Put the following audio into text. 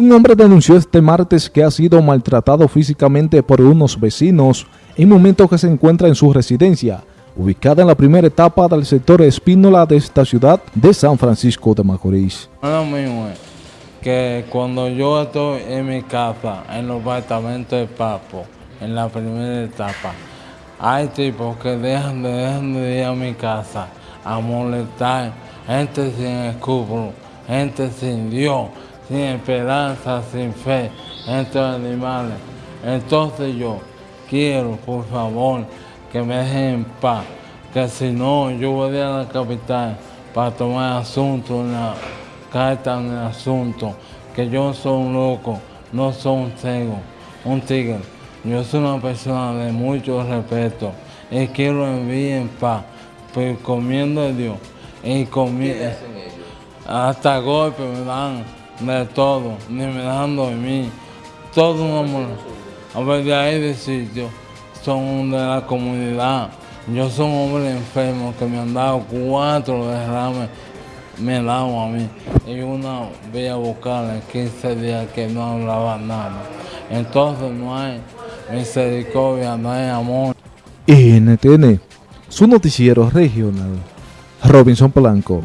Un hombre denunció este martes que ha sido maltratado físicamente por unos vecinos en momentos que se encuentra en su residencia, ubicada en la primera etapa del sector Espínola de esta ciudad de San Francisco de Macorís. Lo mismo es que cuando yo estoy en mi casa, en los apartamentos de Papo, en la primera etapa, hay tipos que dejan de, dejan de ir a mi casa a molestar, gente sin escrúpulos, gente sin Dios, sin esperanza, sin fe, entre animales. Entonces yo quiero, por favor, que me dejen en paz, que si no, yo voy a la capital para tomar asunto, una carta en el asunto, que yo soy un loco, no soy un ciego, un tigre. Yo soy una persona de mucho respeto y quiero vivir en paz, pues comiendo de Dios y comiendo. Hasta golpe me dan de todo, ni me dan dormir. Todo un amor. A ver, de ahí de sitio, son de la comunidad. Yo soy un hombre enfermo que me han dado cuatro derrames, me dado a mí. Y una voy a buscarle 15 días que no hablaba nada. Entonces no hay misericordia, no hay amor. NTN, su noticiero regional, Robinson Polanco.